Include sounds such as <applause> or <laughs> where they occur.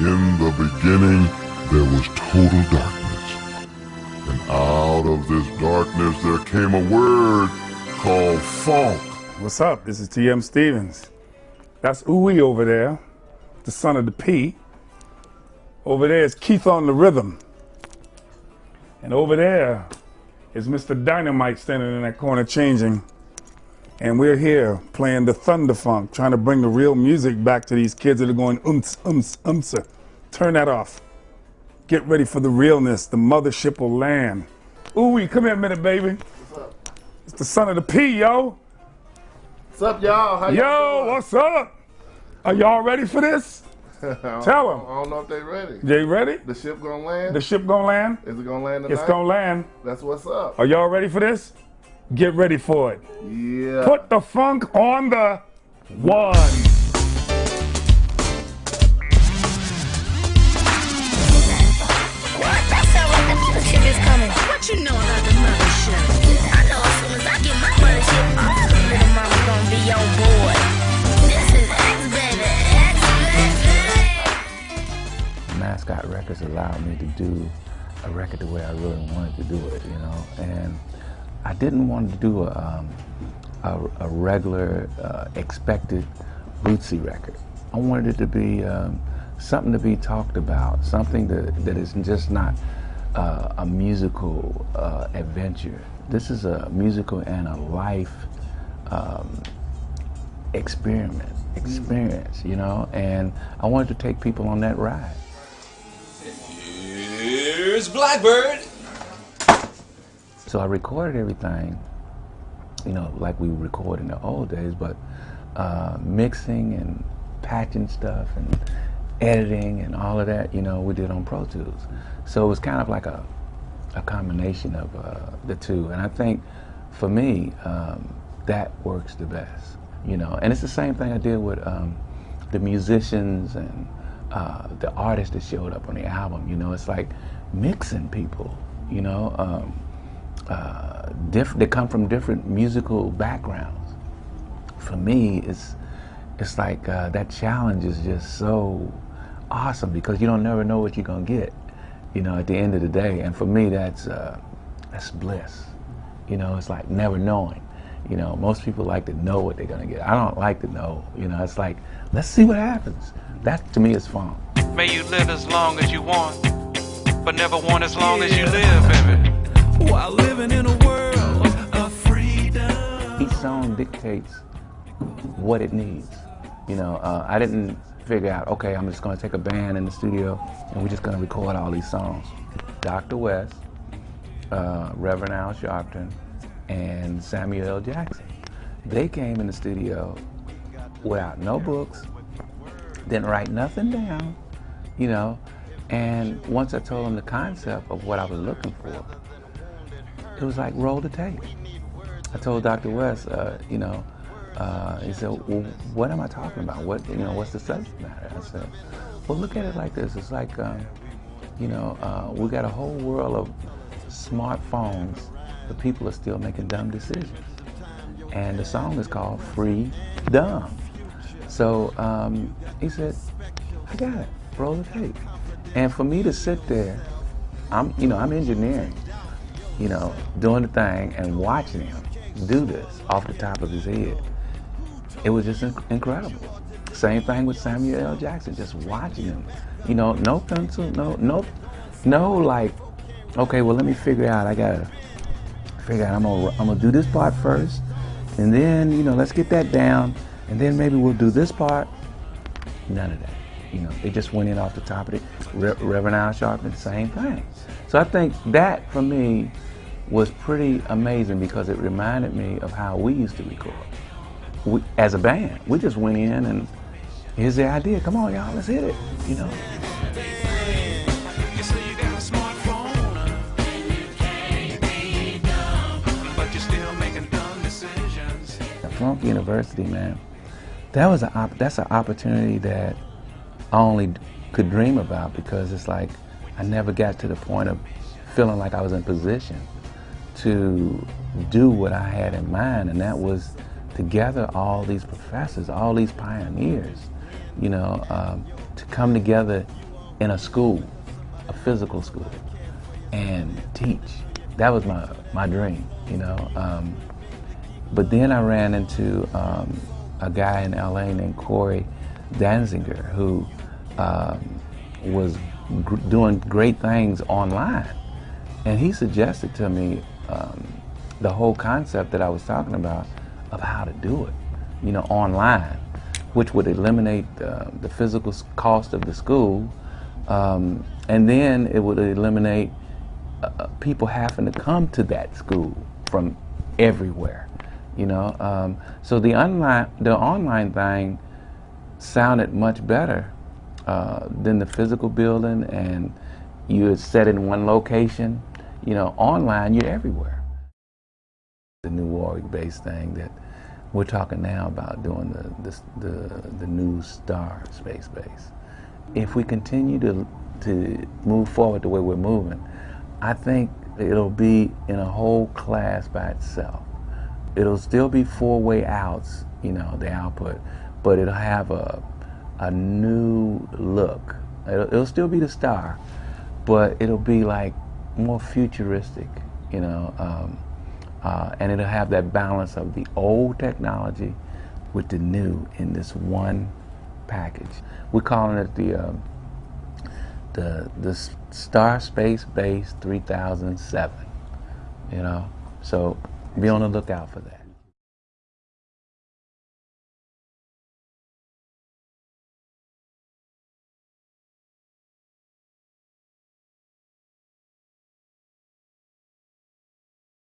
In the beginning, there was total darkness. And out of this darkness, there came a word called funk. What's up? This is T.M. Stevens. That's Ooey over there, the son of the P. Over there is Keith on the rhythm. And over there is Mr. Dynamite standing in that corner changing. And we're here playing the Thunder Funk, trying to bring the real music back to these kids that are going umts, umts, umts. Turn that off. Get ready for the realness. The mothership will land. Ooey, come here a minute, baby. What's up? It's the son of the P, yo. What's up, y'all? How Yo, y'all doing? what's up? Are y'all ready for this? <laughs> Tell 'em. I don't know if they ready. They ready? The ship gonna land? The ship gonna land? Is it gonna land tonight? It's gonna land. That's what's up. Are y'all ready for this? Get ready for it. Yeah. Put the funk on the one. What? That sound like the mothership is coming. What you know about the mothership? I know as soon as I get my mothership, all the little mama gonna be on board. This is X baby, X baby. Mascot Records allowed me to do a record the way I really wanted to do it, you know. And I didn't want to do a, um, a, a regular, uh, expected Bootsy record. I wanted it to be um, something to be talked about, something that, that is just not uh, a musical uh, adventure. This is a musical and a life um, experiment, experience, you know. And I wanted to take people on that ride. Here's Blackbird. So I recorded everything, you know, like we record in the old days, but uh, mixing and patching stuff and editing and all of that, you know, we did on Pro Tools. So it was kind of like a, a combination of uh, the two. And I think for me, um, that works the best, you know. And it's the same thing I did with um, the musicians and uh, the artists that showed up on the album, you know. It's like mixing people, you know. Um, uh, they come from different musical backgrounds. For me, it's it's like uh, that challenge is just so awesome because you don't never know what you're gonna get, you know, at the end of the day. And for me, that's uh, that's bliss. You know, it's like never knowing. You know, most people like to know what they're gonna get. I don't like to know. You know, it's like let's see what happens. That to me is fun. May you live as long as you want, but never want as long as you live, baby. While living in a world of freedom. each song dictates what it needs. You know, uh, I didn't figure out, okay, I'm just gonna take a band in the studio and we're just gonna record all these songs. Dr. West, uh, Reverend Al Sharpton, and Samuel L. Jackson. They came in the studio without no books, didn't write nothing down, you know, and once I told them the concept of what I was looking for, it was like roll the tape. I told Dr. West, uh, you know, uh, he said, well, what am I talking about? What, you know, what's the subject matter? I said, well, look at it like this. It's like, um, you know, uh, we got a whole world of smartphones, but people are still making dumb decisions. And the song is called Free Dumb. So um, he said, I got it. Roll the tape. And for me to sit there, I'm, you know, I'm engineering you know, doing the thing and watching him do this off the top of his head. It was just inc- incredible. Same thing with Samuel L. Jackson, just watching him. You know, no pencil, no, no, no, like, okay, well, let me figure out. I gotta figure out. I'm gonna, I'm gonna do this part first, and then, you know, let's get that down, and then maybe we'll do this part. None of that. You know, they just went in off the top of it. Re- Reverend Al Sharpton, same thing. So I think that for me was pretty amazing because it reminded me of how we used to record. We, as a band, we just went in and here's the idea. Come on, y'all, let's hit it. You know. A Funk University, man, that was op- that's an opportunity that I only could dream about because it's like I never got to the point of feeling like I was in position to do what I had in mind, and that was to gather all these professors, all these pioneers, you know, um, to come together in a school, a physical school, and teach. That was my, my dream, you know. Um, but then I ran into um, a guy in LA named Corey Danziger who um, was gr- doing great things online. And he suggested to me um, the whole concept that I was talking about of how to do it, you know, online, which would eliminate uh, the physical cost of the school, um, and then it would eliminate uh, uh, people having to come to that school from everywhere, you know. Um, so the online, the online thing sounded much better uh, than the physical building, and you're set in one location. You know, online you're everywhere. The new Warwick-based thing that we're talking now about doing the, the, the, the new star space bass. If we continue to, to move forward the way we're moving, I think it'll be in a whole class by itself. It'll still be four-way outs, you know, the output, but it'll have a, a new look. It'll, it'll still be the star, but it'll be like more futuristic, you know, um, uh, and it'll have that balance of the old technology with the new in this one package. We're calling it the uh, the the Star Space Bass 3007. You know, so be on the lookout for that.